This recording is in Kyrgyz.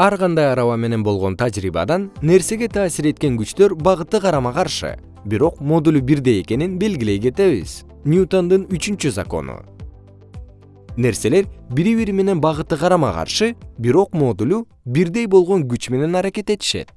ар кандай араба менен болгон тажрыйбадан нерсеге таасир эткен күчтөр багыты карама каршы. Бирок модулу бирдей экенин белгилей кетебиз. Ньютондун үчүнчү закону. Нерселер бири бири менен багыты карама каршы бирок модулу бирдей болгон күч менен аракет этишет.